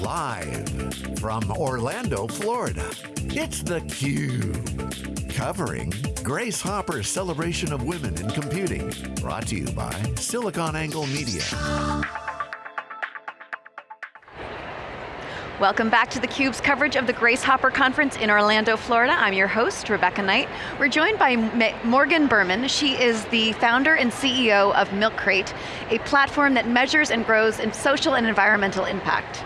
Live from Orlando, Florida, it's theCUBE. Covering Grace Hopper's celebration of women in computing. Brought to you by SiliconANGLE Media. Welcome back to theCUBE's coverage of the Grace Hopper Conference in Orlando, Florida. I'm your host, Rebecca Knight. We're joined by Morgan Berman. She is the founder and CEO of MilkCrate, a platform that measures and grows in social and environmental impact.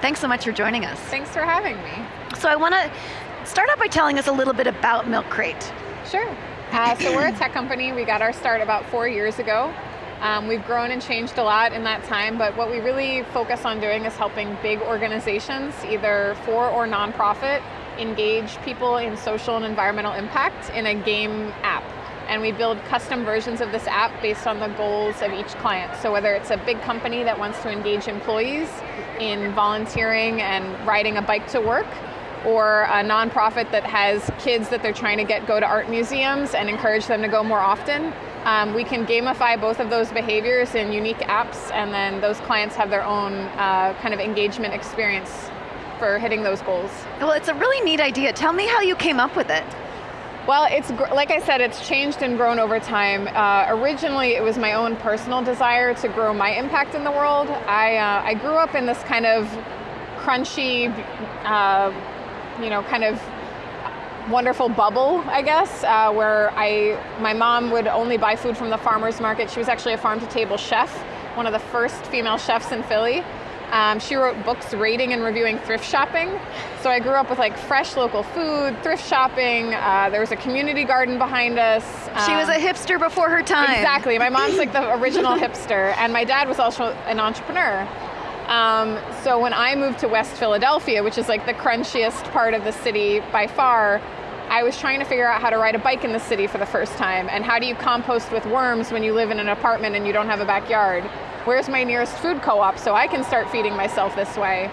Thanks so much for joining us. Thanks for having me. So I want to start out by telling us a little bit about Milk Crate. Sure. Uh, so we're a tech company. We got our start about four years ago. Um, we've grown and changed a lot in that time, but what we really focus on doing is helping big organizations, either for or nonprofit, engage people in social and environmental impact in a game app. And we build custom versions of this app based on the goals of each client. So whether it's a big company that wants to engage employees in volunteering and riding a bike to work, or a nonprofit that has kids that they're trying to get go to art museums and encourage them to go more often, um, we can gamify both of those behaviors in unique apps and then those clients have their own uh, kind of engagement experience for hitting those goals. Well, it's a really neat idea. Tell me how you came up with it. Well, it's like I said, it's changed and grown over time. Uh, originally, it was my own personal desire to grow my impact in the world. I, uh, I grew up in this kind of crunchy, uh, you know, kind of wonderful bubble, I guess, uh, where I, my mom would only buy food from the farmer's market. She was actually a farm-to-table chef, one of the first female chefs in Philly. Um, she wrote books rating and reviewing thrift shopping. So I grew up with like fresh local food, thrift shopping, uh, there was a community garden behind us. Um, she was a um, hipster before her time. Exactly, my mom's like the original hipster, and my dad was also an entrepreneur. Um, so when I moved to West Philadelphia, which is like the crunchiest part of the city by far, I was trying to figure out how to ride a bike in the city for the first time, and how do you compost with worms when you live in an apartment and you don't have a backyard? Where's my nearest food co-op so I can start feeding myself this way?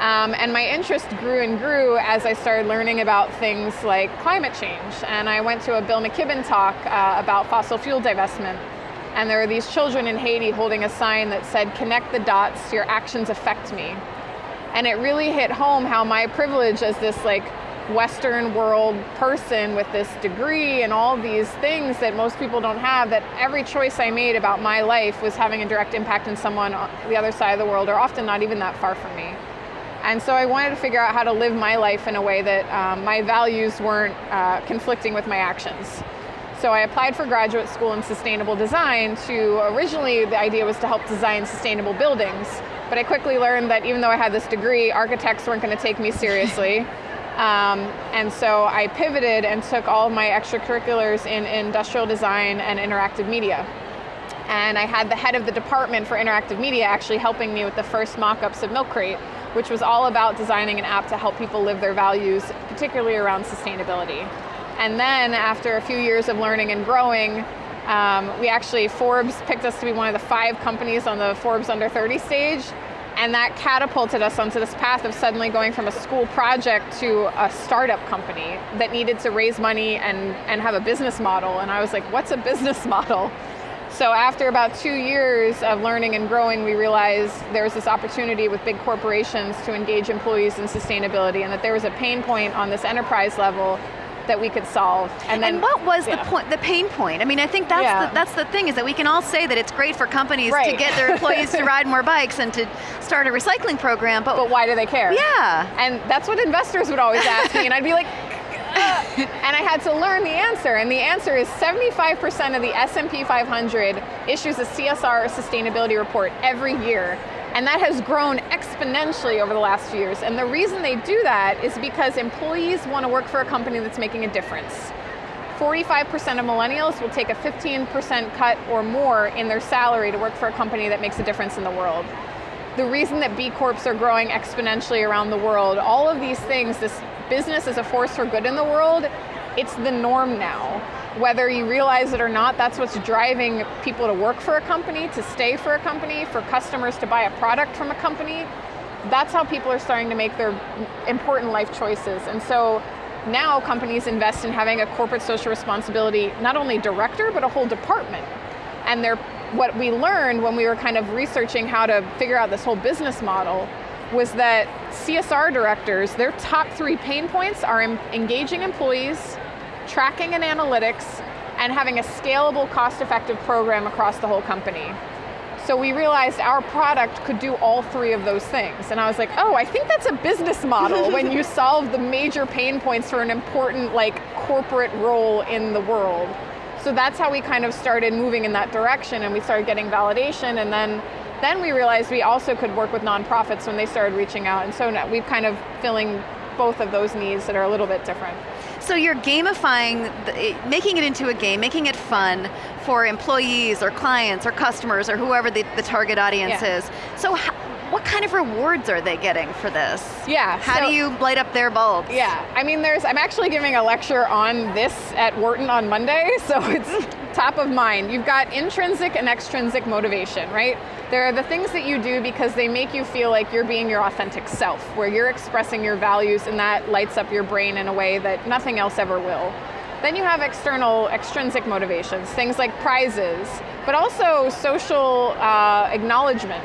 Um, and my interest grew and grew as I started learning about things like climate change. And I went to a Bill McKibben talk uh, about fossil fuel divestment. And there were these children in Haiti holding a sign that said, connect the dots, your actions affect me. And it really hit home how my privilege as this like Western world person with this degree and all these things that most people don't have, that every choice I made about my life was having a direct impact on someone on the other side of the world, or often not even that far from me. And so I wanted to figure out how to live my life in a way that um, my values weren't uh, conflicting with my actions. So I applied for graduate school in sustainable design to, originally the idea was to help design sustainable buildings, but I quickly learned that even though I had this degree, architects weren't going to take me seriously. Um, and so I pivoted and took all my extracurriculars in industrial design and interactive media. And I had the head of the department for interactive media actually helping me with the first mock-ups of MilkCrate, which was all about designing an app to help people live their values, particularly around sustainability. And then after a few years of learning and growing, um, we actually, Forbes picked us to be one of the five companies on the Forbes Under 30 stage, and that catapulted us onto this path of suddenly going from a school project to a startup company that needed to raise money and, and have a business model. And I was like, what's a business model? So after about two years of learning and growing, we realized there was this opportunity with big corporations to engage employees in sustainability and that there was a pain point on this enterprise level that we could solve. And, then, and what was yeah. the point, the pain point? I mean, I think that's yeah. the, that's the thing is that we can all say that it's great for companies right. to get their employees to ride more bikes and to start a recycling program, but but why do they care? Yeah, and that's what investors would always ask me, and I'd be like. Uh, and I had to learn the answer, and the answer is 75% of the S&P 500 issues a CSR or sustainability report every year. And that has grown exponentially over the last few years. And the reason they do that is because employees want to work for a company that's making a difference. 45% of millennials will take a 15% cut or more in their salary to work for a company that makes a difference in the world. The reason that B Corps are growing exponentially around the world, all of these things, this business is a force for good in the world, it's the norm now whether you realize it or not, that's what's driving people to work for a company, to stay for a company, for customers to buy a product from a company. That's how people are starting to make their important life choices. And so now companies invest in having a corporate social responsibility, not only director, but a whole department. And they're, what we learned when we were kind of researching how to figure out this whole business model was that CSR directors, their top three pain points are engaging employees, tracking and analytics, and having a scalable, cost-effective program across the whole company. So we realized our product could do all three of those things. And I was like, oh, I think that's a business model when you solve the major pain points for an important like corporate role in the world. So that's how we kind of started moving in that direction and we started getting validation and then then we realized we also could work with nonprofits when they started reaching out and so we've kind of filling both of those needs that are a little bit different. So you're gamifying, making it into a game, making it fun for employees or clients or customers or whoever the, the target audience yeah. is. So what kind of rewards are they getting for this? Yeah. How so, do you light up their bulbs? Yeah, I mean there's, I'm actually giving a lecture on this at Wharton on Monday, so it's top of mind. You've got intrinsic and extrinsic motivation, right? There are the things that you do because they make you feel like you're being your authentic self, where you're expressing your values and that lights up your brain in a way that nothing else ever will. Then you have external, extrinsic motivations, things like prizes, but also social uh, acknowledgement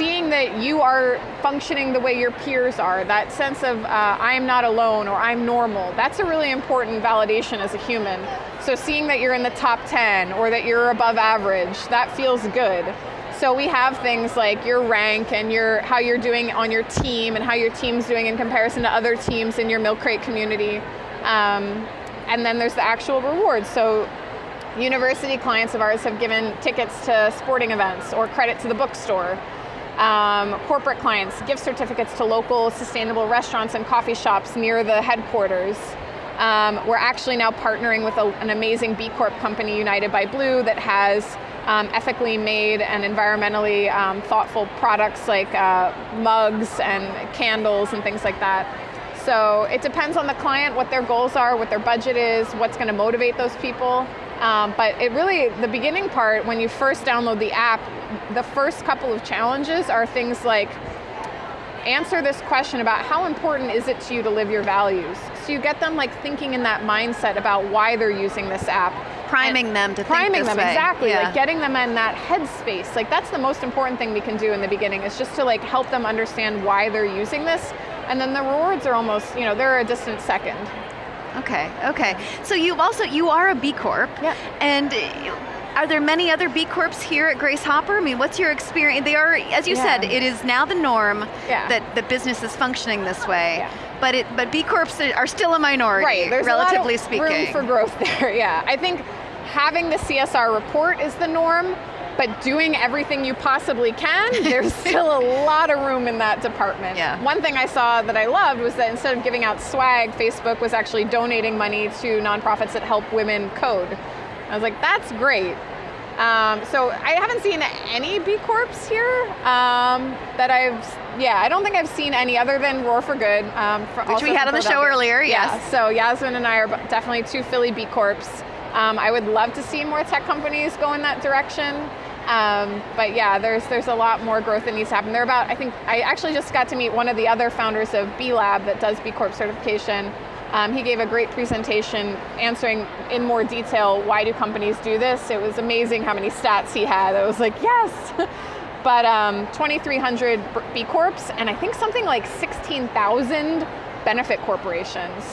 seeing that you are functioning the way your peers are, that sense of uh, I am not alone or I'm normal, that's a really important validation as a human. So seeing that you're in the top 10 or that you're above average, that feels good. So we have things like your rank and your how you're doing on your team and how your team's doing in comparison to other teams in your Milk Crate community. Um, and then there's the actual rewards. So university clients of ours have given tickets to sporting events or credit to the bookstore um, corporate clients, gift certificates to local sustainable restaurants and coffee shops near the headquarters. Um, we're actually now partnering with a, an amazing B Corp company, United by Blue, that has um, ethically made and environmentally um, thoughtful products like uh, mugs and candles and things like that. So it depends on the client, what their goals are, what their budget is, what's going to motivate those people. Um, but it really, the beginning part, when you first download the app, the first couple of challenges are things like, answer this question about how important is it to you to live your values? So you get them like thinking in that mindset about why they're using this app. Priming them to priming them, way. exactly. Yeah. Like getting them in that headspace. Like that's the most important thing we can do in the beginning is just to like help them understand why they're using this. And then the rewards are almost, you know, they're a distant second. Okay, okay. So you also, you are a B Corp. Yeah. And are there many other B Corps here at Grace Hopper? I mean, what's your experience? They are, as you yeah. said, it is now the norm yeah. that the business is functioning this way. Yeah. But it, but B Corps are still a minority, right. There's relatively a lot of speaking. room for growth there, yeah. I think having the CSR report is the norm, but doing everything you possibly can, there's still a lot of room in that department. Yeah. One thing I saw that I loved was that instead of giving out swag, Facebook was actually donating money to nonprofits that help women code. I was like, that's great. Um, so I haven't seen any B Corps here um, that I've, yeah, I don't think I've seen any other than Roar for Good. Um, for Which we had on the show earlier, yes. Yeah, so Yasmine and I are definitely two Philly B Corps. Um, I would love to see more tech companies go in that direction. Um, but yeah, there's there's a lot more growth that needs to happen. They're about, I think, I actually just got to meet one of the other founders of B Lab that does B Corp certification. Um, he gave a great presentation answering in more detail why do companies do this. It was amazing how many stats he had. I was like, yes. but um, 2,300 B Corps and I think something like 16,000 benefit corporations.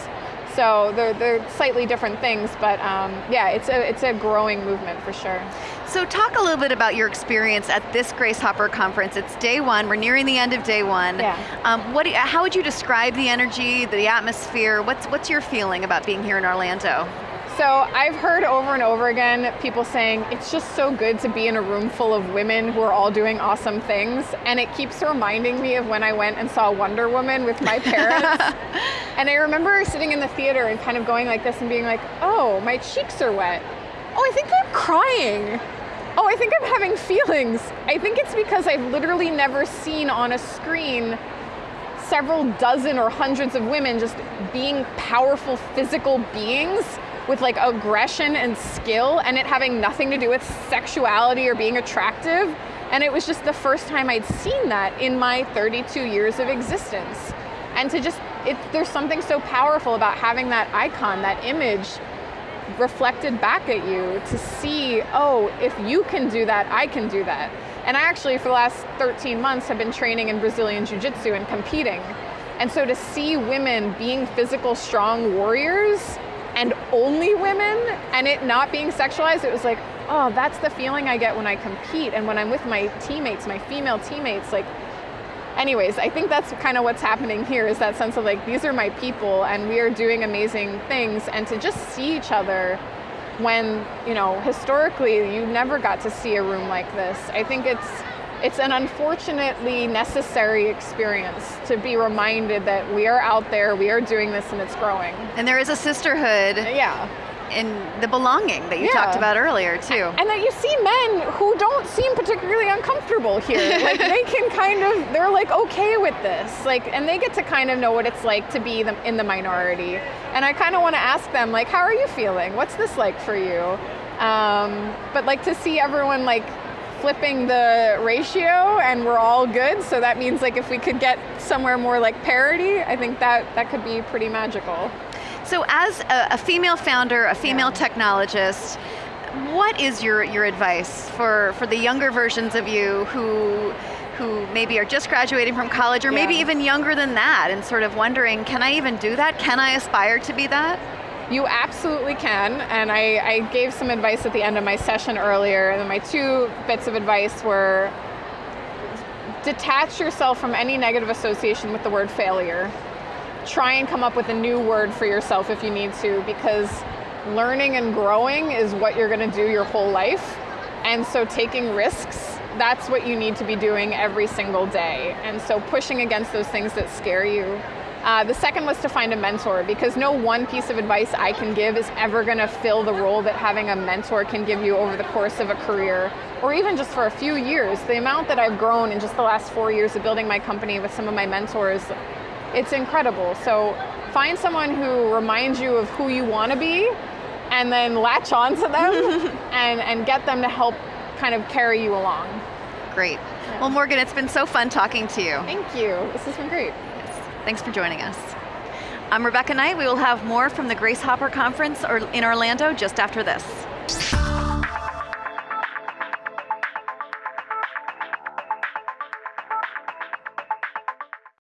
So they're, they're slightly different things, but um, yeah, it's a, it's a growing movement for sure. So talk a little bit about your experience at this Grace Hopper conference. It's day one, we're nearing the end of day one. Yeah. Um, what, how would you describe the energy, the atmosphere? What's, what's your feeling about being here in Orlando? So I've heard over and over again people saying it's just so good to be in a room full of women who are all doing awesome things. And it keeps reminding me of when I went and saw Wonder Woman with my parents. and I remember sitting in the theater and kind of going like this and being like, oh, my cheeks are wet. Oh, I think I'm crying. Oh, I think I'm having feelings. I think it's because I've literally never seen on a screen several dozen or hundreds of women just being powerful physical beings with like aggression and skill and it having nothing to do with sexuality or being attractive. And it was just the first time I'd seen that in my 32 years of existence. And to just, it, there's something so powerful about having that icon, that image reflected back at you to see, oh, if you can do that, I can do that. And I actually, for the last 13 months, have been training in Brazilian Jiu Jitsu and competing. And so to see women being physical, strong warriors and only women and it not being sexualized, it was like, oh, that's the feeling I get when I compete and when I'm with my teammates, my female teammates. Like, anyways, I think that's kind of what's happening here is that sense of like, these are my people and we are doing amazing things. And to just see each other when, you know, historically you never got to see a room like this. I think it's it's an unfortunately necessary experience to be reminded that we are out there, we are doing this, and it's growing. And there is a sisterhood. Yeah. In the belonging that you Yeah. talked about earlier, too. And that you see men who don't seem particularly uncomfortable here. like they can kind of, they're like okay with this. Like, and they get to kind of know what it's like to be the, in the minority. And I kind of want to ask them, like, how are you feeling? What's this like for you? Um, but like to see everyone like flipping the ratio and we're all good. So that means like if we could get somewhere more like parity, I think that that could be pretty magical. So, as a, a female founder, a female Yeah. technologist, what is your, your advice for, for the younger versions of you who who maybe are just graduating from college or maybe even younger than that and sort of wondering, can I even do that? Can I aspire to be that? You absolutely can, and I, I gave some advice at the end of my session earlier, and my two bits of advice were detach yourself from any negative association with the word failure. Try and come up with a new word for yourself if you need to, because learning and growing is what you're going to do your whole life. And so taking risks, that's what you need to be doing every single day. And so pushing against those things that scare you. Uh, the second was to find a mentor because no one piece of advice I can give is ever going to fill the role that having a mentor can give you over the course of a career or even just for a few years. The amount that I've grown in just the last four years of building my company with some of my mentors, it's incredible. So find someone who reminds you of who you want to be and then latch on to them and, and get them to help kind of carry you along. Great. Well, Morgan, it's been so fun talking to you. Thank you. This has been great. Thanks for joining us. I'm Rebecca Knight. We will have more from the Grace Hopper Conference in Orlando just after this.